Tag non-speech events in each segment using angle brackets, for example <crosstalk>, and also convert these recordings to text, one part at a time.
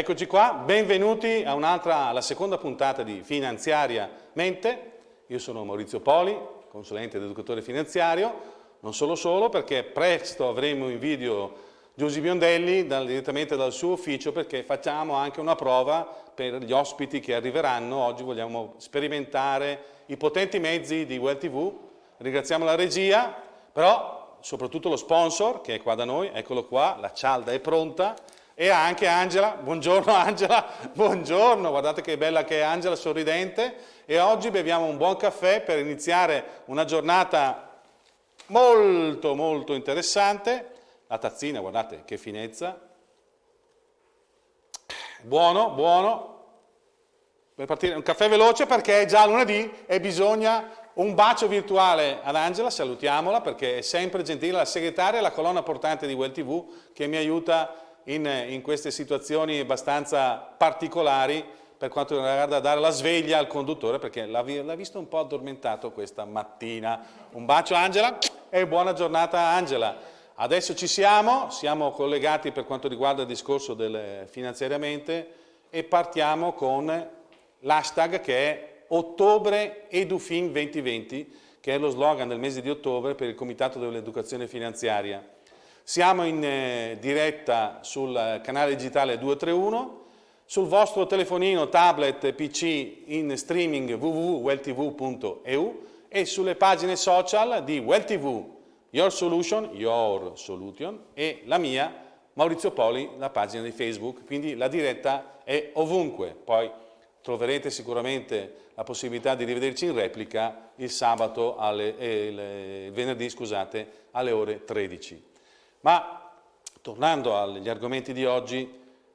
Eccoci qua, benvenuti a un'altra, alla seconda puntata di Finanziariamente. Io sono Maurizio Poli, consulente ed educatore finanziario, non solo solo perché presto avremo in video Giusy Biondelli dal, direttamente dal suo ufficio perché facciamo anche una prova per gli ospiti che arriveranno. Oggi vogliamo sperimentare i potenti mezzi di Well TV. Ringraziamo la regia, però soprattutto lo sponsor che è qua da noi, eccolo qua, la cialda è pronta e anche Angela, buongiorno <laughs> Angela, buongiorno, guardate che bella che è Angela, sorridente. E oggi beviamo un buon caffè per iniziare una giornata molto molto interessante, la tazzina, guardate che finezza, buono, buono, per partire un caffè veloce perché è già lunedì e bisogna un bacio virtuale ad Angela, salutiamola perché è sempre gentile, la segretaria la colonna portante di Well TV che mi aiuta in, in queste situazioni abbastanza particolari per quanto riguarda dare la sveglia al conduttore perché l'ha visto un po' addormentato questa mattina. Un bacio Angela e buona giornata Angela. Adesso ci siamo, siamo collegati per quanto riguarda il discorso del finanziariamente e partiamo con l'hashtag che è Ottobre Edufin 2020 che è lo slogan del mese di ottobre per il Comitato dell'Educazione Finanziaria. Siamo in eh, diretta sul canale digitale 231, sul vostro telefonino, tablet, PC in streaming www.welltv.eu e sulle pagine social di WellTV, Your Solution, Your Solution e la mia, Maurizio Poli, la pagina di Facebook, quindi la diretta è ovunque. Poi troverete sicuramente la possibilità di rivederci in replica il sabato, alle, eh, il venerdì scusate, alle ore 13. Ma tornando agli argomenti di oggi,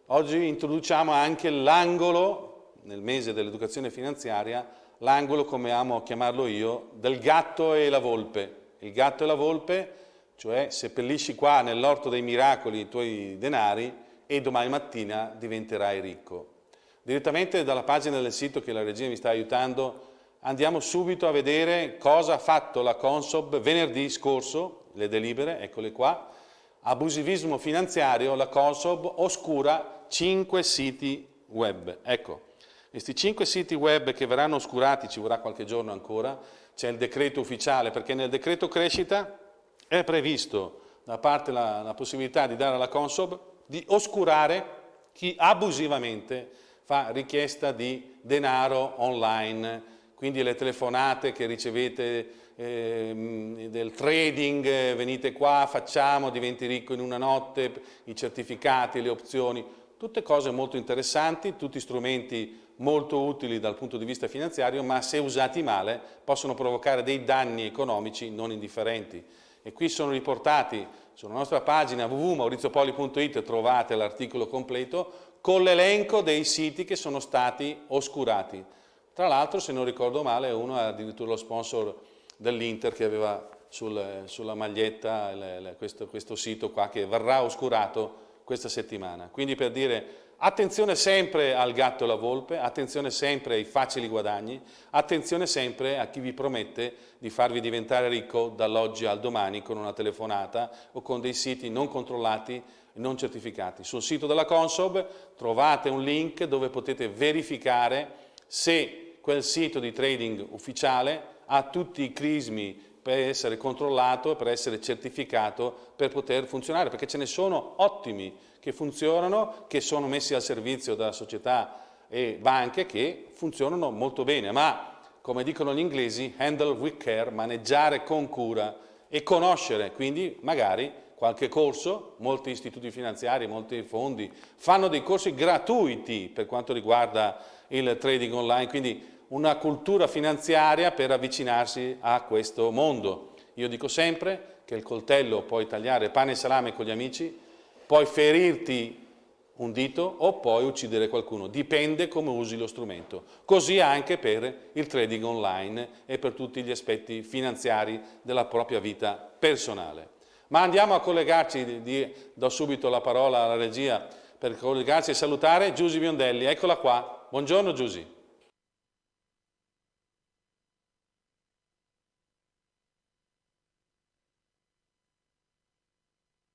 oggi introduciamo anche l'angolo, nel mese dell'educazione finanziaria, l'angolo, come amo chiamarlo io, del gatto e la volpe. Il gatto e la volpe, cioè seppellisci qua nell'orto dei miracoli i tuoi denari e domani mattina diventerai ricco. Direttamente dalla pagina del sito che la regia mi sta aiutando andiamo subito a vedere cosa ha fatto la Consob venerdì scorso, le delibere, eccole qua, abusivismo finanziario, la Consob oscura 5 siti web. Ecco, questi 5 siti web che verranno oscurati, ci vorrà qualche giorno ancora, c'è il decreto ufficiale, perché nel decreto crescita è previsto da parte la, la possibilità di dare alla Consob di oscurare chi abusivamente fa richiesta di denaro online, quindi le telefonate che ricevete eh, del trading, eh, venite qua, facciamo, diventi ricco in una notte, i certificati, le opzioni, tutte cose molto interessanti, tutti strumenti molto utili dal punto di vista finanziario, ma se usati male possono provocare dei danni economici non indifferenti. E qui sono riportati sulla nostra pagina www.mauriziopoli.it trovate l'articolo completo con l'elenco dei siti che sono stati oscurati. Tra l'altro, se non ricordo male, uno è addirittura lo sponsor dell'Inter che aveva sul, sulla maglietta le, le, questo, questo sito qua che verrà oscurato questa settimana. Quindi per dire attenzione sempre al gatto e alla volpe, attenzione sempre ai facili guadagni, attenzione sempre a chi vi promette di farvi diventare ricco dall'oggi al domani con una telefonata o con dei siti non controllati non certificati. Sul sito della Consob trovate un link dove potete verificare se quel sito di trading ufficiale ha tutti i crismi per essere controllato per essere certificato per poter funzionare, perché ce ne sono ottimi che funzionano, che sono messi al servizio da società e banche che funzionano molto bene, ma come dicono gli inglesi, handle with care, maneggiare con cura e conoscere, quindi magari qualche corso, molti istituti finanziari, molti fondi fanno dei corsi gratuiti per quanto riguarda il trading online, quindi una cultura finanziaria per avvicinarsi a questo mondo. Io dico sempre che il coltello puoi tagliare pane e salame con gli amici, puoi ferirti un dito o puoi uccidere qualcuno, dipende come usi lo strumento. Così anche per il trading online e per tutti gli aspetti finanziari della propria vita personale. Ma andiamo a collegarci, do subito la parola alla regia per collegarci e salutare Giusy Biondelli, eccola qua. Buongiorno Giusy.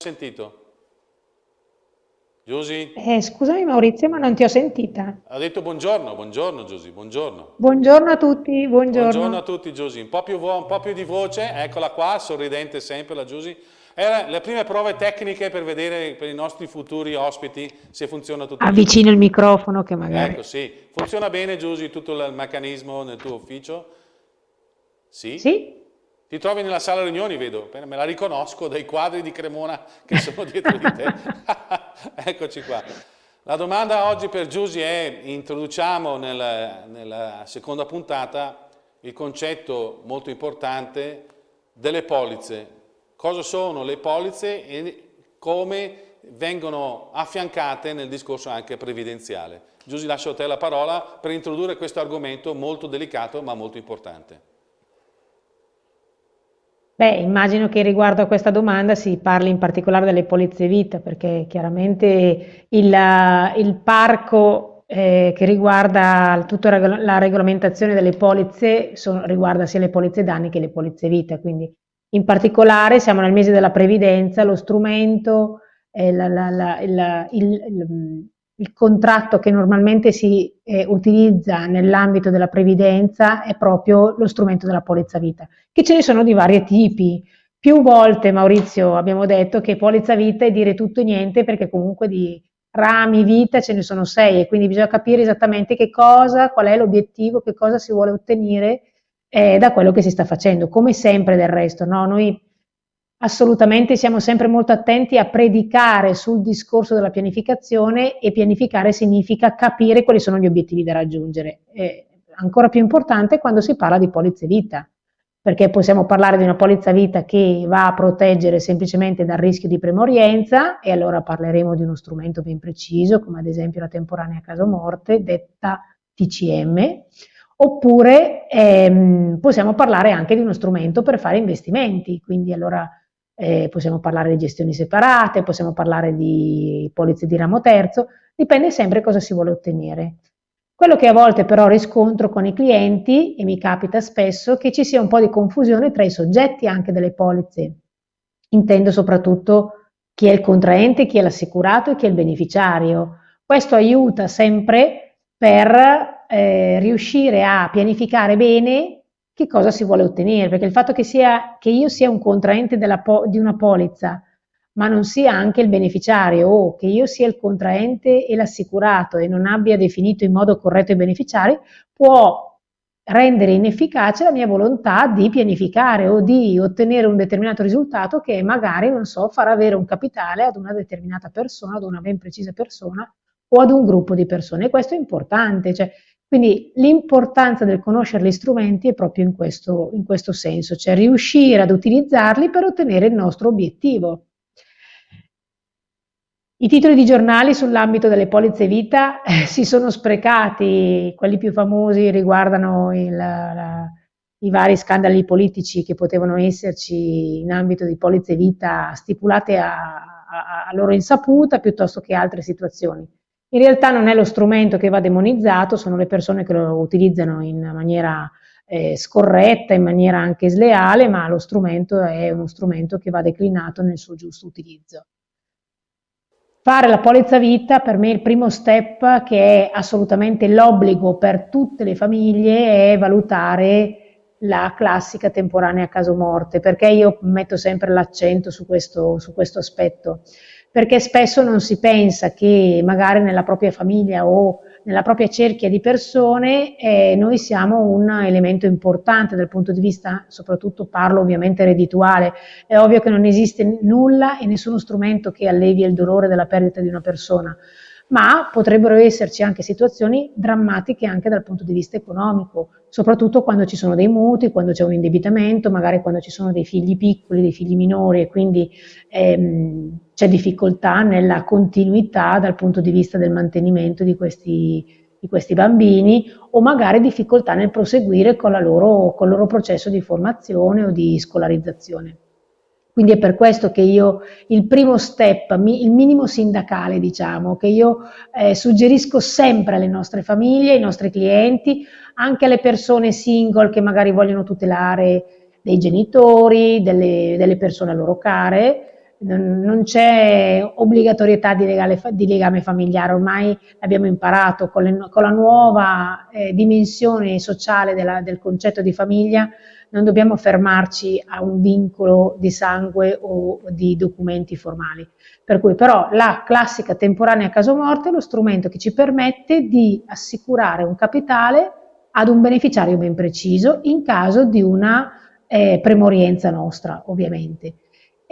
Sentito? Giusy? Eh, scusami Maurizio, ma non ti ho sentita. Ha detto buongiorno, buongiorno Giusy, buongiorno. Buongiorno a tutti, buongiorno. Buongiorno a tutti Giusy, un, un, po' più di voce, eccola qua, sorridente sempre la Giusy. Era le prime prove tecniche per vedere per i nostri futuri ospiti se funziona tutto. Avvicino il microfono che magari... Ecco, sì. Funziona bene Giusy tutto il meccanismo nel tuo ufficio? Sì? Sì. Ti trovi nella sala riunioni, vedo, me la riconosco dai quadri di Cremona che sono dietro di te. <laughs> Eccoci qua. La domanda oggi per Giusy è, introduciamo nella, nella seconda puntata il concetto molto importante delle polizze. Cosa sono le polizze e come vengono affiancate nel discorso anche previdenziale. Giusy lascio a te la parola per introdurre questo argomento molto delicato ma molto importante. Beh, immagino che riguardo a questa domanda si parli in particolare delle polizze vita, perché chiaramente il, il parco eh, che riguarda tutta la regolamentazione delle polizze son, riguarda sia le polizze danni che le polizze vita, quindi in particolare siamo nel mese della previdenza, lo strumento, eh, la, la, la, il, il, il contratto che normalmente si eh, utilizza nell'ambito della previdenza è proprio lo strumento della polizza vita, che ce ne sono di vari tipi. Più volte, Maurizio, abbiamo detto che polizza vita è dire tutto e niente perché comunque di rami vita ce ne sono sei e quindi bisogna capire esattamente che cosa, qual è l'obiettivo, che cosa si vuole ottenere eh, da quello che si sta facendo, come sempre del resto. No? Noi assolutamente siamo sempre molto attenti a predicare sul discorso della pianificazione e pianificare significa capire quali sono gli obiettivi da raggiungere. È ancora più importante quando si parla di polizze vita, perché possiamo parlare di una polizza vita che va a proteggere semplicemente dal rischio di premorienza e allora parleremo di uno strumento ben preciso, come ad esempio la temporanea caso morte, detta TCM, oppure ehm, possiamo parlare anche di uno strumento per fare investimenti, quindi allora eh, possiamo parlare di gestioni separate, possiamo parlare di polizze di ramo terzo, dipende sempre cosa si vuole ottenere. Quello che a volte però riscontro con i clienti, e mi capita spesso, che ci sia un po' di confusione tra i soggetti anche delle polizze. Intendo soprattutto chi è il contraente, chi è l'assicurato e chi è il beneficiario. Questo aiuta sempre per eh, riuscire a pianificare bene che cosa si vuole ottenere, perché il fatto che, sia, che io sia un contraente di una polizza, ma non sia anche il beneficiario, o che io sia il contraente e l'assicurato e non abbia definito in modo corretto i beneficiari, può rendere inefficace la mia volontà di pianificare o di ottenere un determinato risultato che magari, non so, farà avere un capitale ad una determinata persona, ad una ben precisa persona o ad un gruppo di persone. E questo è importante, cioè quindi l'importanza del conoscere gli strumenti è proprio in questo, in questo senso, cioè riuscire ad utilizzarli per ottenere il nostro obiettivo. I titoli di giornali sull'ambito delle polizze vita eh, si sono sprecati, quelli più famosi riguardano il, la, i vari scandali politici che potevano esserci in ambito di polizze vita stipulate a, a, a loro insaputa piuttosto che altre situazioni. In realtà non è lo strumento che va demonizzato, sono le persone che lo utilizzano in maniera eh, scorretta, in maniera anche sleale, ma lo strumento è uno strumento che va declinato nel suo giusto utilizzo. Fare la polizza vita per me è il primo step che è assolutamente l'obbligo per tutte le famiglie è valutare la classica temporanea caso morte, perché io metto sempre l'accento su su questo aspetto perché spesso non si pensa che magari nella propria famiglia o nella propria cerchia di persone eh, noi siamo un elemento importante dal punto di vista, soprattutto parlo ovviamente reddituale, è ovvio che non esiste nulla e nessuno strumento che allevi il dolore della perdita di una persona, ma potrebbero esserci anche situazioni drammatiche anche dal punto di vista economico, soprattutto quando ci sono dei mutui, quando c'è un indebitamento, magari quando ci sono dei figli piccoli, dei figli minori e quindi ehm, c'è difficoltà nella continuità dal punto di vista del mantenimento di questi, di questi bambini o magari difficoltà nel proseguire con, loro, con il loro processo di formazione o di scolarizzazione. Quindi è per questo che io il primo step, il minimo sindacale diciamo, che io eh, suggerisco sempre alle nostre famiglie, ai nostri clienti, anche alle persone single che magari vogliono tutelare dei genitori, delle, delle persone a loro care, non c'è obbligatorietà di, legale, di, legame familiare, ormai abbiamo imparato con, le, con la nuova eh, dimensione sociale della, del concetto di famiglia, non dobbiamo fermarci a un vincolo di sangue o di documenti formali. Per cui però la classica temporanea caso morte è lo strumento che ci permette di assicurare un capitale ad un beneficiario ben preciso in caso di una eh, premorienza nostra, ovviamente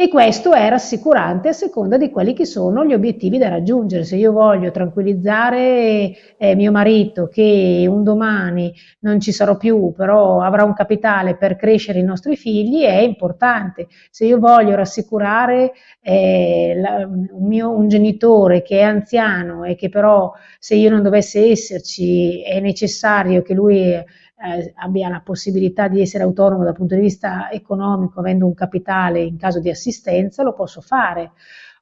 e questo è rassicurante a seconda di quelli che sono gli obiettivi da raggiungere. Se io voglio tranquillizzare eh, mio marito che un domani non ci sarò più, però avrà un capitale per crescere i nostri figli, è importante. Se io voglio rassicurare eh, la, un, mio, un genitore che è anziano e che però se io non dovesse esserci è necessario che lui eh, abbia la possibilità di essere autonomo dal punto di vista economico, avendo un capitale in caso di assistenza, lo posso fare.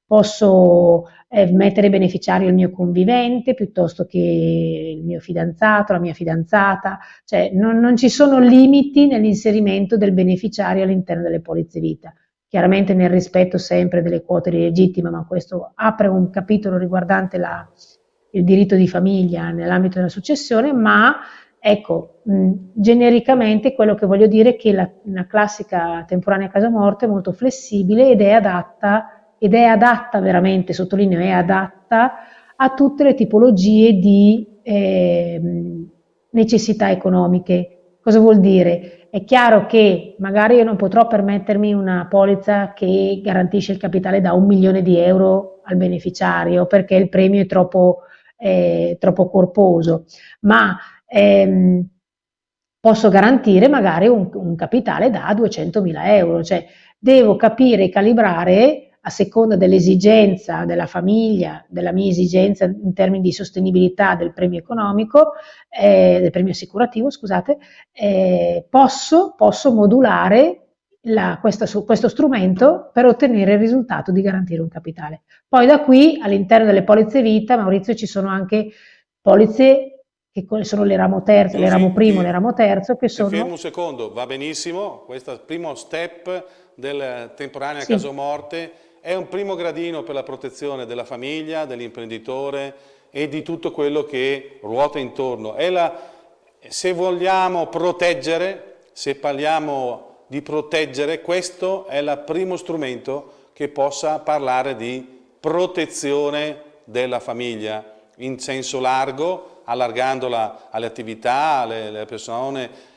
Posso eh, mettere beneficiario il mio convivente piuttosto che il mio fidanzato, la mia fidanzata, cioè non, non ci sono limiti nell'inserimento del beneficiario all'interno delle polizze vita chiaramente nel rispetto sempre delle quote legittime, ma questo apre un capitolo riguardante la, il diritto di famiglia nell'ambito della successione, ma Ecco, mh, genericamente quello che voglio dire è che la, la classica temporanea casa morte è molto flessibile ed è adatta, ed è adatta veramente, sottolineo, è adatta a tutte le tipologie di eh, necessità economiche. Cosa vuol dire? È chiaro che magari io non potrò permettermi una polizza che garantisce il capitale da un milione di euro al beneficiario perché il premio è troppo, eh, troppo corposo, ma ehm, posso garantire magari un, un capitale da 200.000 euro, cioè devo capire e calibrare a seconda dell'esigenza della famiglia, della mia esigenza in termini di sostenibilità del premio economico, eh, del premio assicurativo, scusate, eh, posso, posso, modulare la, questa, questo strumento per ottenere il risultato di garantire un capitale. Poi da qui all'interno delle polizze vita, Maurizio, ci sono anche polizze che sono le ramo terzo, le ramo primo, le ramo terzo, che sono... Fermo un secondo, va benissimo, questo primo step del temporanea sì. casomorte, è un primo gradino per la protezione della famiglia, dell'imprenditore e di tutto quello che ruota intorno. La, se vogliamo proteggere, se parliamo di proteggere, questo è il primo strumento che possa parlare di protezione della famiglia in senso largo, allargandola alle attività, alle, alle persone.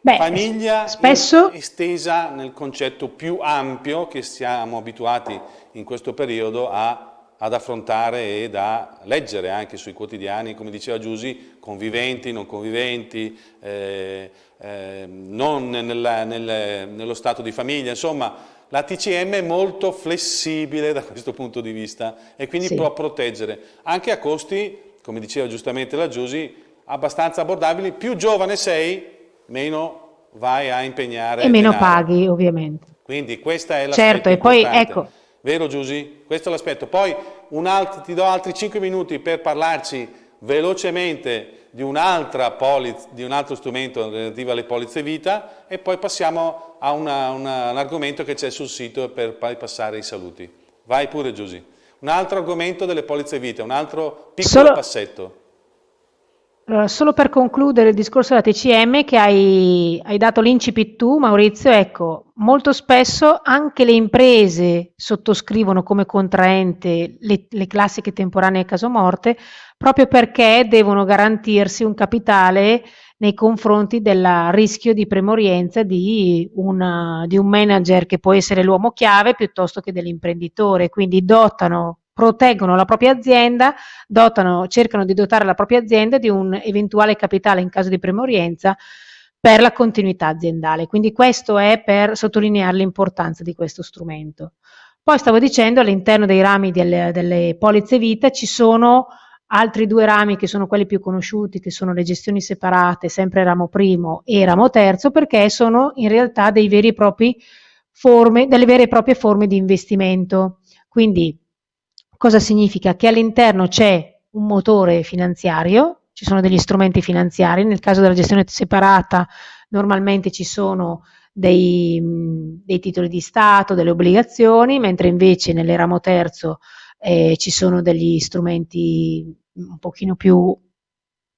Beh, Famiglia spesso... estesa nel concetto più ampio che siamo abituati in questo periodo a ad affrontare e da leggere anche sui quotidiani, come diceva Giusi, conviventi, non conviventi, eh, eh, non nella, nel, nello stato di famiglia, insomma la TCM è molto flessibile da questo punto di vista e quindi sì. può proteggere anche a costi come diceva giustamente la Giusy, abbastanza abbordabili, più giovane sei, meno vai a impegnare. E meno denaro. paghi, ovviamente. Quindi questa è l'aspetto Certo, e poi ecco. Vero Giusy? Questo è l'aspetto. Poi altro, ti do altri 5 minuti per parlarci velocemente di, un altro strumento relativo alle polizze vita e poi passiamo a una, una, un argomento che c'è sul sito per poi passare i saluti. Vai pure Giusy. Un altro argomento delle polizze vite, un altro piccolo solo, passetto. Allora, solo per concludere il discorso della TCM che hai, hai dato l'incipit tu, Maurizio, ecco, molto spesso anche le imprese sottoscrivono come contraente le, le classiche temporanee caso morte proprio perché devono garantirsi un capitale nei confronti del rischio di premorienza di, una, di un manager che può essere l'uomo chiave piuttosto che dell'imprenditore, quindi dotano proteggono la propria azienda, dotano, cercano di dotare la propria azienda di un eventuale capitale in caso di premorienza per la continuità aziendale. Quindi questo è per sottolineare l'importanza di questo strumento. Poi stavo dicendo all'interno dei rami delle, delle polizze vita ci sono Altri due rami che sono quelli più conosciuti, che sono le gestioni separate, sempre ramo primo e ramo terzo, perché sono in realtà forme, delle vere e proprie forme di investimento. Quindi cosa significa? Che all'interno c'è un motore finanziario, ci sono degli strumenti finanziari, nel caso della gestione separata normalmente ci sono dei, dei, titoli di Stato, delle obbligazioni, mentre invece nel ramo terzo eh, ci sono degli strumenti un pochino più,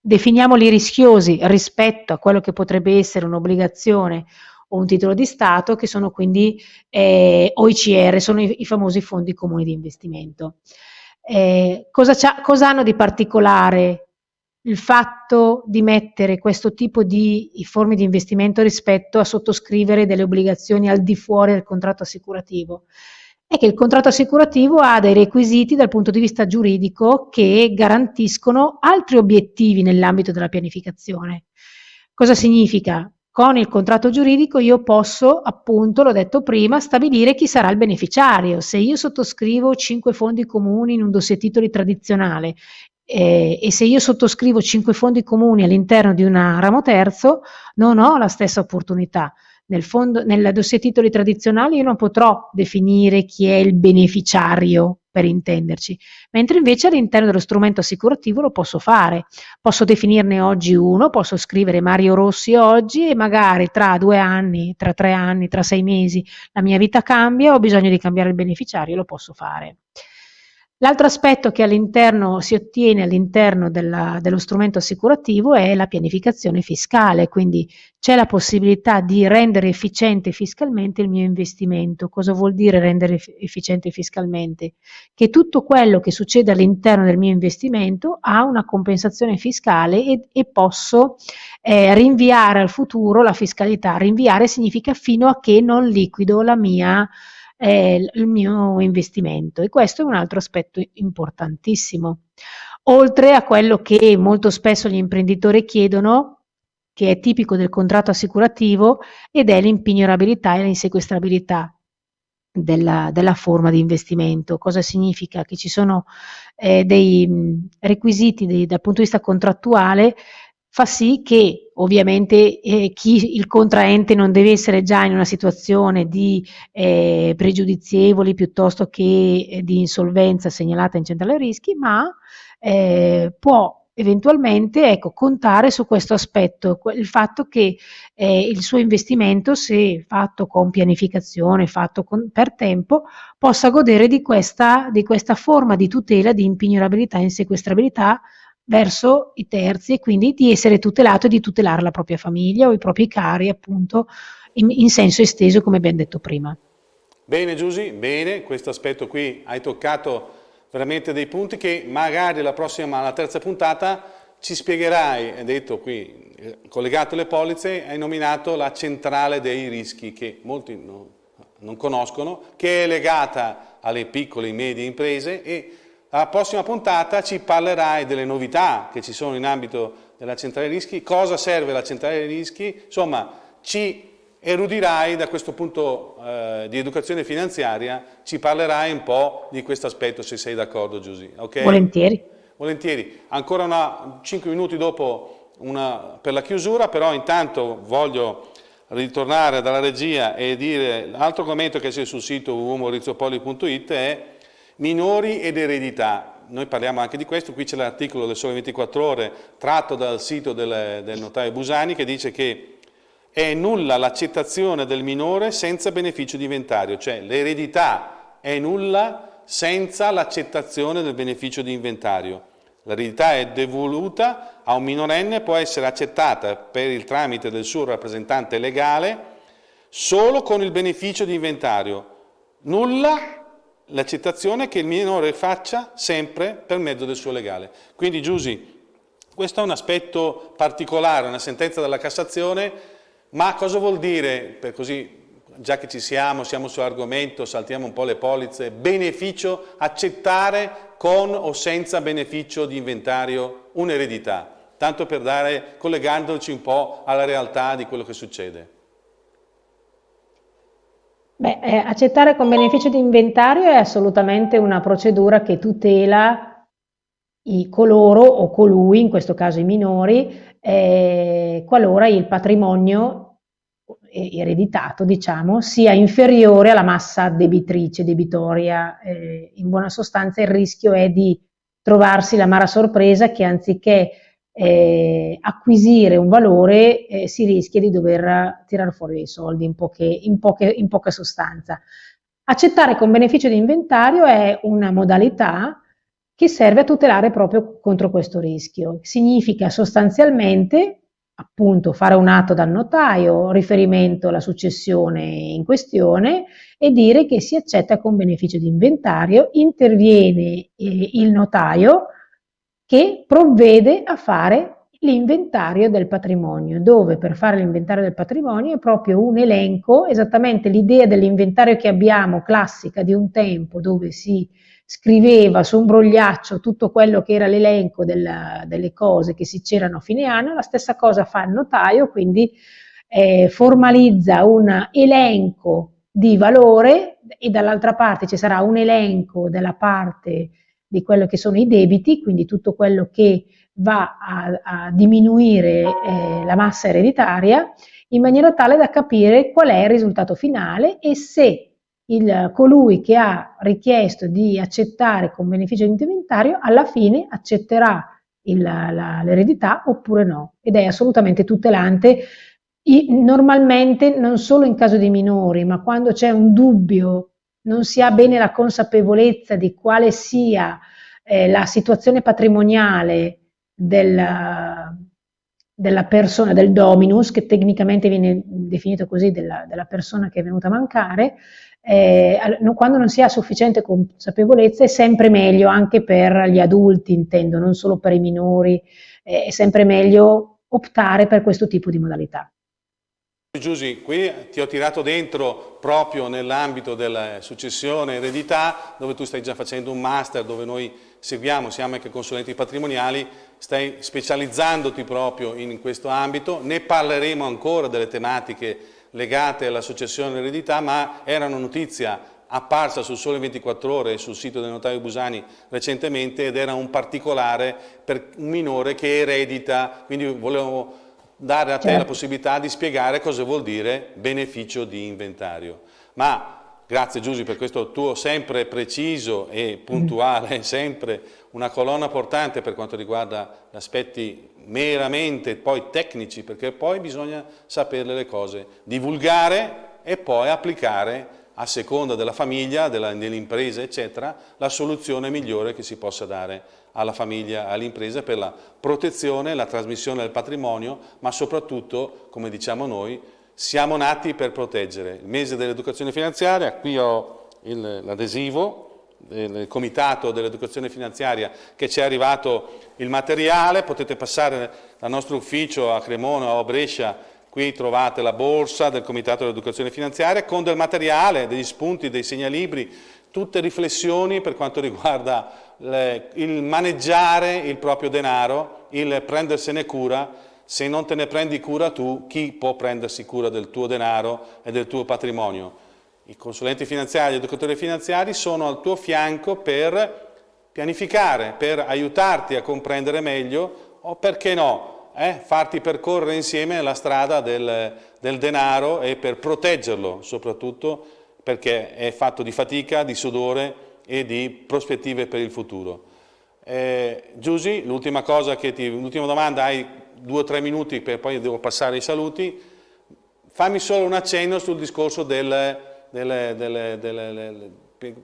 definiamoli rischiosi rispetto a quello che potrebbe essere un'obbligazione o un titolo di Stato, che sono quindi eh, OICR, sono i, i, famosi fondi comuni di investimento. Eh, cosa, cosa hanno di particolare il fatto di mettere questo tipo di forme di investimento rispetto a sottoscrivere delle obbligazioni al di fuori del contratto assicurativo è che il contratto assicurativo ha dei requisiti dal punto di vista giuridico che garantiscono altri obiettivi nell'ambito della pianificazione. Cosa significa? Con il contratto giuridico io posso, appunto, l'ho detto prima, stabilire chi sarà il beneficiario. Se io sottoscrivo cinque fondi comuni in un dossier titoli tradizionale eh, e se io sottoscrivo cinque fondi comuni all'interno di un ramo terzo, non ho la stessa opportunità. Nel, fondo, nel dossier titoli tradizionali io non potrò definire chi è il beneficiario, per intenderci, mentre invece all'interno dello strumento assicurativo lo posso fare. Posso definirne oggi uno, posso scrivere Mario Rossi oggi e magari tra due anni, tra tre anni, tra sei mesi la mia vita cambia, ho bisogno di cambiare il beneficiario, lo posso fare. L'altro aspetto che si ottiene all'interno dello strumento assicurativo è la pianificazione fiscale, quindi c'è la possibilità di rendere efficiente fiscalmente il mio investimento. Cosa vuol dire rendere efficiente fiscalmente? Che tutto quello che succede all'interno del mio investimento ha una compensazione fiscale e, e posso eh, rinviare al futuro la fiscalità. Rinviare significa fino a che non liquido la mia eh, il mio investimento e questo è un altro aspetto importantissimo. Oltre a quello che molto spesso gli imprenditori chiedono, che è tipico del contratto assicurativo, ed è l'impignorabilità e l'insequestrabilità. Della, della, forma di investimento. Cosa significa? Che ci sono eh, dei requisiti dei, dal punto di vista contrattuale fa sì che ovviamente eh, chi, il contraente non deve essere già in una situazione di eh, pregiudizievoli piuttosto che eh, di insolvenza segnalata in centrale rischi, ma eh, può eventualmente ecco, contare su questo aspetto, il fatto che eh, il suo investimento, se fatto con pianificazione, fatto con, per tempo, possa godere di questa, di questa forma di tutela di impignorabilità e insequestrabilità verso i terzi e quindi di essere tutelato e di tutelare la propria famiglia o i propri cari appunto in, in senso esteso come abbiamo detto prima. Bene Giusy, bene, questo aspetto qui hai toccato veramente dei punti che magari la prossima, la terza puntata ci spiegherai, hai detto qui, eh, collegato alle polizze, hai nominato la centrale dei rischi che molti no, non conoscono, che è legata alle piccole e medie imprese e alla prossima puntata ci parlerai delle novità che ci sono in ambito della centrale rischi, cosa serve la centrale rischi, insomma ci erudirai da questo punto eh, di educazione finanziaria, ci parlerai un po' di questo aspetto se sei d'accordo Giusy. Okay? Volentieri. Volentieri. Ancora una, 5 minuti dopo una, per la chiusura, però intanto voglio ritornare dalla regia e dire l'altro commento che c'è sul sito www.maurizopoli.it è minori ed eredità. Noi parliamo anche di questo, qui c'è l'articolo del Sole 24 Ore tratto dal sito del, del notaio Busani che dice che è nulla l'accettazione del minore senza beneficio di inventario, cioè l'eredità è nulla senza l'accettazione del beneficio di inventario. L'eredità è devoluta a un minorenne può essere accettata per il tramite del suo rappresentante legale solo con il beneficio di inventario. Nulla l'accettazione che il minore faccia sempre per mezzo del suo legale. Quindi Giusy, questo è un aspetto particolare, una sentenza della Cassazione, ma cosa vuol dire, per così, già che ci siamo, siamo sull'argomento, saltiamo un po' le polizze, beneficio, accettare con o senza beneficio di inventario un'eredità, tanto per dare, collegandoci un po' alla realtà di quello che succede. Beh, eh, accettare con beneficio di inventario è assolutamente una procedura che tutela i coloro o colui, in questo caso i minori, eh, qualora il patrimonio ereditato, diciamo, sia inferiore alla massa debitrice, debitoria. Eh, in buona sostanza il rischio è di trovarsi l'amara sorpresa che anziché eh, acquisire un valore eh, si rischia di dover tirare fuori dei soldi in, poche, in, poche, in poca sostanza. Accettare con beneficio di inventario è una modalità che serve a tutelare proprio contro questo rischio. Significa sostanzialmente appunto fare un atto dal notaio, riferimento alla successione in questione e dire che si accetta con beneficio di inventario, interviene eh, il notaio che provvede a fare l'inventario del patrimonio, dove per fare l'inventario del patrimonio è proprio un elenco, esattamente l'idea dell'inventario che abbiamo classica di un tempo, dove si scriveva su un brogliaccio tutto quello che era l'elenco delle cose che si c'erano a fine anno, la stessa cosa fa il notaio, quindi eh, formalizza un elenco di valore e dall'altra parte ci sarà un elenco della parte di quello che sono i debiti, quindi tutto quello che va a, a diminuire eh, la massa ereditaria, in maniera tale da capire qual è il risultato finale e se il, colui che ha richiesto di accettare con beneficio di inventario alla fine accetterà l'eredità oppure no. Ed è assolutamente tutelante. I, normalmente non solo in caso di minori ma quando c'è un dubbio non si ha bene la consapevolezza di quale sia eh, la situazione patrimoniale del, della persona, del dominus, che tecnicamente viene definito così, della, della persona che è venuta a mancare, eh, quando non si ha sufficiente consapevolezza è sempre meglio anche per gli adulti, intendo, non solo per i minori, eh, è sempre meglio optare per questo tipo di modalità. Giusy, qui ti ho tirato dentro proprio nell'ambito della successione eredità, dove tu stai già facendo un master, dove noi seguiamo, siamo anche consulenti patrimoniali, stai specializzandoti proprio in questo ambito, ne parleremo ancora delle tematiche legate alla successione eredità, ma era una notizia apparsa sul Sole 24 Ore sul sito del notaio Busani recentemente ed era un particolare per un minore che eredita, quindi volevo dare a te certo. la possibilità di spiegare cosa vuol dire beneficio di inventario. Ma grazie Giusy per questo tuo sempre preciso e puntuale, <laughs> sempre una colonna portante per quanto riguarda gli aspetti meramente poi tecnici, perché poi bisogna saperle le cose, divulgare e poi applicare a seconda della famiglia, dell'impresa, eccetera, la soluzione migliore che si possa dare alla famiglia, all'impresa per la protezione, la trasmissione del patrimonio, ma soprattutto, come diciamo noi, siamo nati per proteggere. Il mese dell'educazione finanziaria, qui ho l'adesivo del comitato dell'educazione finanziaria che ci è arrivato il materiale, potete passare dal nostro ufficio a Cremona o a Brescia, qui trovate la borsa del comitato dell'educazione finanziaria con del materiale, degli spunti, dei segnalibri, tutte riflessioni per quanto riguarda il maneggiare il proprio denaro, il prendersene cura, se non te ne prendi cura tu, chi può prendersi cura del tuo denaro e del tuo patrimonio? I consulenti finanziari, gli educatori finanziari sono al tuo fianco per pianificare, per aiutarti a comprendere meglio o perché no, eh, farti percorrere insieme la strada del, del denaro e per proteggerlo soprattutto perché è fatto di fatica, di sudore e di prospettive per il futuro. Eh, Giusy, l'ultima domanda, hai due o tre minuti per poi devo passare ai saluti, fammi solo un accenno sul discorso del, del, del, del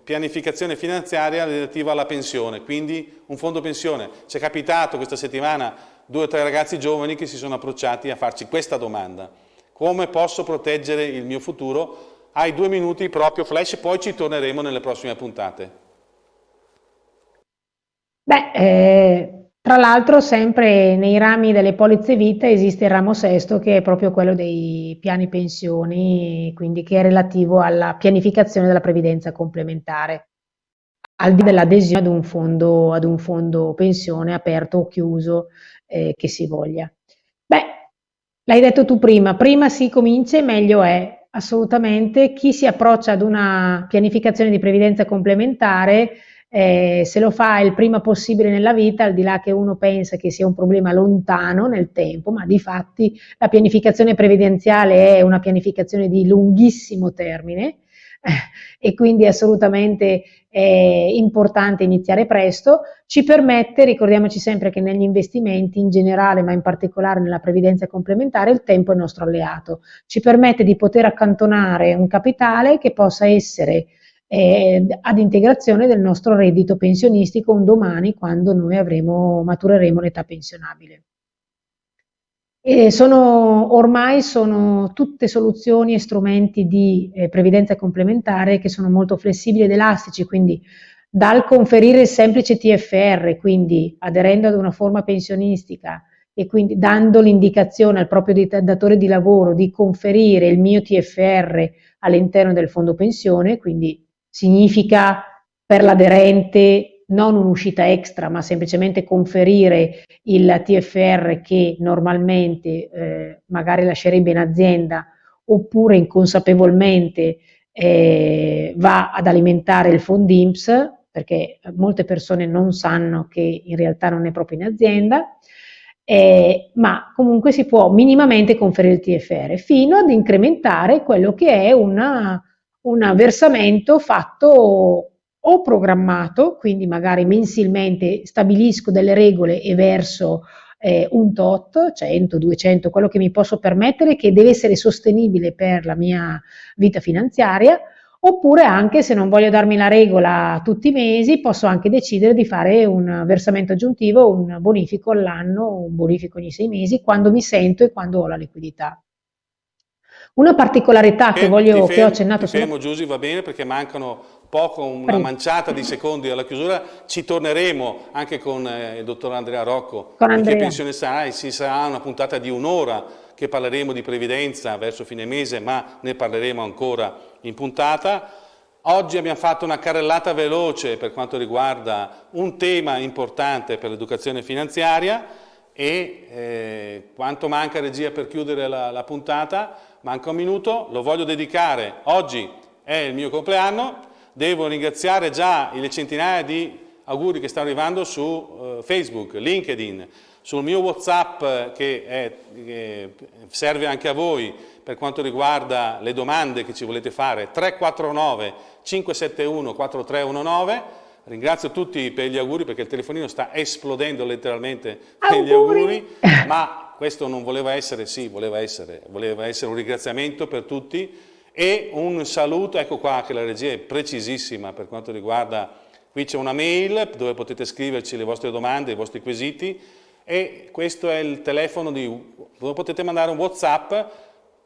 pianificazione finanziaria relativa alla pensione, quindi un fondo pensione. Ci è capitato questa settimana due o tre ragazzi giovani che si sono approcciati a farci questa domanda. Come posso proteggere il mio futuro? Hai due minuti proprio flash, poi ci torneremo nelle prossime puntate. Beh, eh, tra l'altro sempre nei rami delle polizze vita esiste il ramo sesto che è proprio quello dei piani pensioni, quindi che è relativo alla pianificazione della previdenza complementare, al di dell'adesione ad ad un fondo pensione aperto o chiuso eh, che si voglia. Beh, l'hai detto tu prima, prima si comincia e meglio è, assolutamente. Chi si approccia ad una pianificazione di previdenza complementare, eh, se lo fa il prima possibile nella vita, al di là che uno pensa che sia un problema lontano nel tempo, ma di fatti la pianificazione previdenziale è una pianificazione di lunghissimo termine, e quindi è assolutamente eh, importante iniziare presto, ci permette, ricordiamoci sempre che negli investimenti in generale, ma in particolare nella previdenza complementare, il tempo è il nostro alleato, ci permette di poter accantonare un capitale che possa essere eh, ad integrazione del nostro reddito pensionistico un domani quando noi avremo, matureremo l'età pensionabile. E sono, ormai sono tutte soluzioni e strumenti di eh, previdenza complementare che sono molto flessibili ed elastici, quindi dal conferire il semplice TFR, quindi aderendo ad una forma pensionistica e quindi dando l'indicazione al proprio datore di lavoro di conferire il mio TFR all'interno del fondo pensione, quindi significa per l'aderente non un'uscita extra, ma semplicemente conferire il TFR che normalmente eh, magari lascerebbe in azienda oppure inconsapevolmente eh, va ad alimentare il Fondimps, perché molte persone non sanno che in realtà non è proprio in azienda, eh, ma comunque si può minimamente conferire il TFR fino ad incrementare quello che è un versamento fatto o programmato, quindi magari mensilmente stabilisco delle regole e verso eh, un tot, 100, 200, quello che mi posso permettere, che deve essere sostenibile per la mia vita finanziaria, oppure anche se non voglio darmi la regola tutti i mesi, posso anche decidere di fare un versamento aggiuntivo, un bonifico all'anno, un bonifico ogni sei mesi, quando mi sento e quando ho la liquidità. Una particolarità che, voglio, fermo, che ho accennato... Ti fermo Giusy, va bene perché mancano poco, una manciata di secondi alla chiusura, ci torneremo anche con eh, il dottor Andrea Rocco, con Andrea. che pensione sarà, ci sarà una puntata di un'ora che parleremo di previdenza verso fine mese, ma ne parleremo ancora in puntata. Oggi abbiamo fatto una carrellata veloce per quanto riguarda un tema importante per l'educazione finanziaria e eh, quanto manca regia per chiudere la, la puntata? Manca un minuto, lo voglio dedicare, oggi è il mio compleanno, Devo ringraziare già le centinaia di auguri che stanno arrivando su uh, Facebook, LinkedIn, sul mio Whatsapp che, è, che, serve anche a voi per quanto riguarda le domande che ci volete fare, 349 571 4319. Ringrazio tutti per gli auguri perché il telefonino sta esplodendo letteralmente per gli auguri, ma questo non voleva essere, sì, voleva essere, voleva essere un ringraziamento per tutti e un saluto, ecco qua che la regia è precisissima per quanto riguarda, qui c'è una mail dove potete scriverci le vostre domande, i vostri quesiti e questo è il telefono di, dove potete mandare un Whatsapp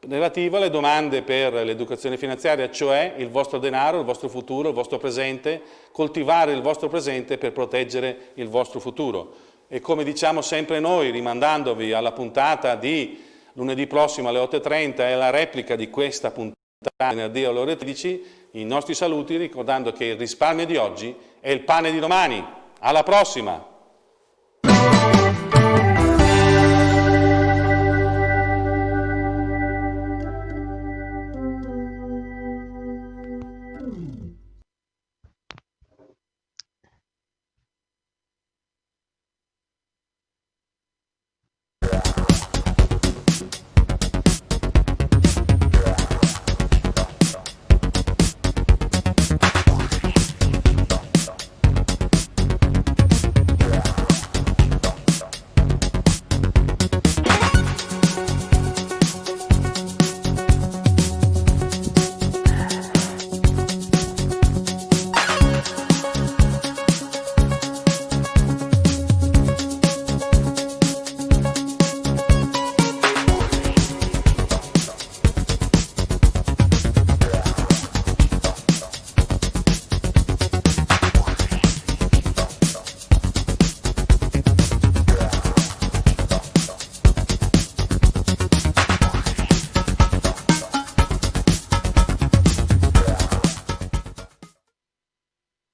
relativo alle domande per l'educazione finanziaria, cioè il vostro denaro, il vostro futuro, il vostro presente, coltivare il vostro presente per proteggere il vostro futuro. E come diciamo sempre noi, rimandandovi alla puntata di lunedì prossimo alle 8.30, è la replica di questa puntata venerdì alle ore 13 i nostri saluti ricordando che il risparmio di oggi è il pane di domani. Alla prossima!